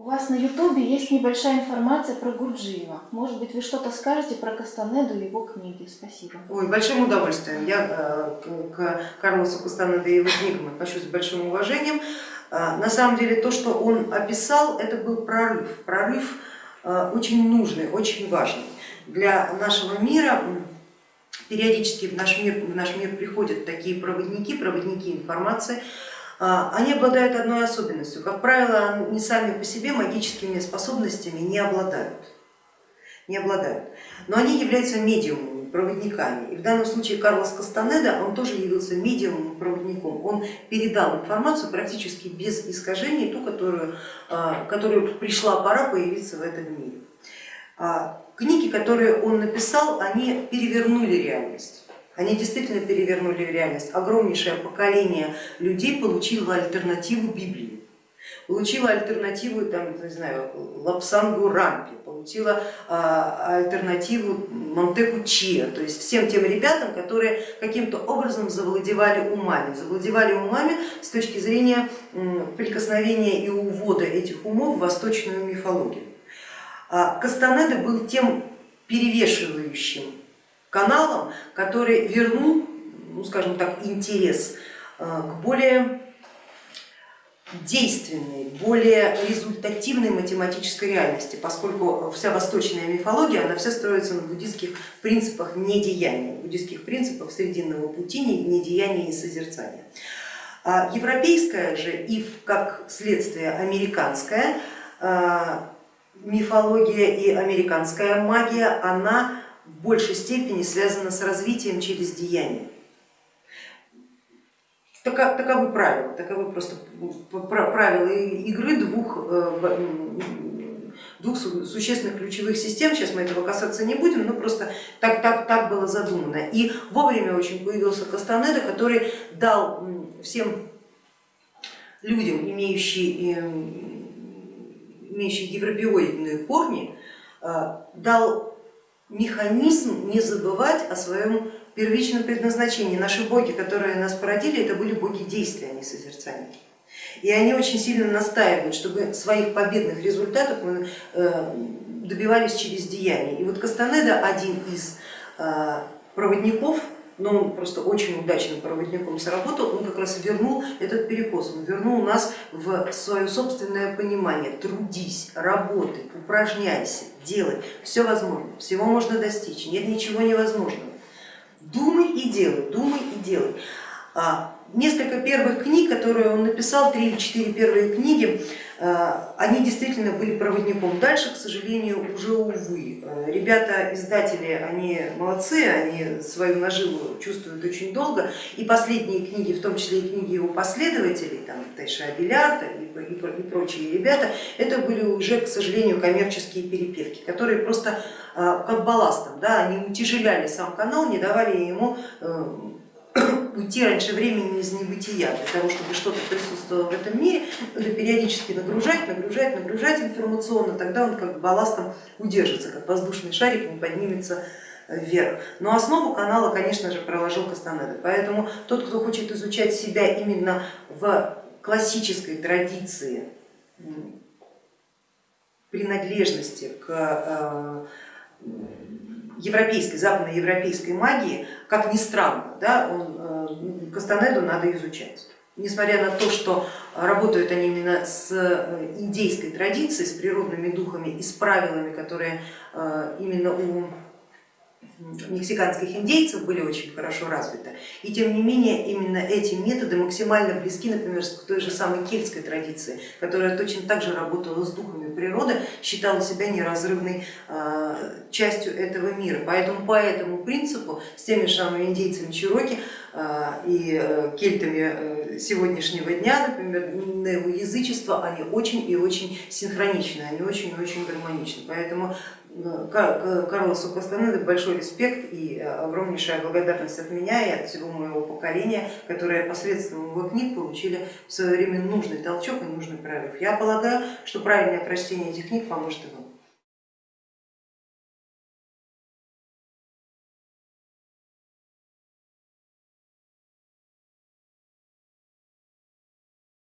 У вас на ютубе есть небольшая информация про Гурджиева. Может быть, вы что-то скажете про Кастанеду и его книги? Спасибо. Ой, большим удовольствием. Я э, к Карлосу Кастанеду и его книгам отношусь с большим уважением. Э, на самом деле то, что он описал, это был прорыв. Прорыв э, очень нужный, очень важный. Для нашего мира периодически в наш мир, в наш мир приходят такие проводники, проводники информации, они обладают одной особенностью. Как правило, они сами по себе магическими способностями не обладают. Не обладают. Но они являются медиумами, проводниками. И в данном случае Карлос Кастанеда, он тоже явился медиумом, проводником. Он передал информацию практически без искажений, ту, которую, а, которую пришла пора появиться в этом мире. А, книги, которые он написал, они перевернули реальность. Они действительно перевернули реальность. Огромнейшее поколение людей получило альтернативу Библии, получило альтернативу там, не знаю, Лапсангу Рампи, получила альтернативу Монтеку Чия, то есть всем тем ребятам, которые каким-то образом завладевали умами, завладевали умами с точки зрения прикосновения и увода этих умов в восточную мифологию. А Кастанеда был тем перевешивающим каналом, который вернул, ну, скажем так, интерес э, к более действенной, более результативной математической реальности, поскольку вся восточная мифология, она вся строится на буддистских принципах недеяния, буддистских принципах срединного пути, недеяния и созерцания. А европейская же и как следствие американская э, мифология и американская магия, она большей степени связано с развитием через деяние. Таковы правила, таковы просто правила игры двух, э, двух существенных ключевых систем, сейчас мы этого касаться не будем, но просто так, так, так было задумано. И вовремя очень появился Кастанеда, который дал всем людям, имеющие, имеющие европеоидные корни, э, дал механизм не забывать о своем первичном предназначении. Наши боги, которые нас породили, это были боги действия, а не созерцания. И они очень сильно настаивают, чтобы своих победных результатов мы э, добивались через деяние. И вот Кастанеда один из э, проводников но он просто очень удачным проводником сработал, он как раз вернул этот перекос, он вернул нас в свое собственное понимание, трудись, работай, упражняйся, делай, все возможно, всего можно достичь, нет ничего невозможного. Думай и делай, думай и делай. А, несколько первых книг, которые он написал, три или четыре первые книги, э, они действительно были проводником. Дальше, к сожалению, уже увы. Э, ребята, издатели, они молодцы, они свою наживу чувствуют очень долго. И последние книги, в том числе и книги его последователей, там Тайша Белярта и, прочие ребята, это были уже, к сожалению, коммерческие перепевки, которые просто э, как балластом, да, они утяжеляли сам канал, не давали ему уйти раньше времени из небытия, для того, чтобы что-то присутствовало в этом мире, надо периодически нагружать, нагружать, нагружать информационно, тогда он как балластом удержится, как воздушный шарик не поднимется вверх. Но основу канала, конечно же, проложил Кастанеда, поэтому тот, кто хочет изучать себя именно в классической традиции принадлежности к э, европейской, западноевропейской магии, как ни странно, да, он, э, Кастанеду надо изучать. Несмотря на то, что работают они именно с э, индейской традицией, с природными духами и с правилами, которые э, именно у мексиканских индейцев были очень хорошо развиты. И тем не менее именно эти методы максимально близки, например, к той же самой кельтской традиции, которая точно так же работала с духами природы, считала себя неразрывной а, частью этого мира. Поэтому по этому принципу с теми же самыми индейцами Чироки а, и э, кельтами э, сегодняшнего дня, например, неоязычество, они очень и очень синхроничны, они очень и очень гармоничны. Поэтому Карлосу Кастанеде большой респект и огромнейшая благодарность от меня и от всего моего поколения, которые посредством его книг получили в свое время нужный толчок и нужный прорыв. Я полагаю, что правильное прочтение этих книг поможет и вам.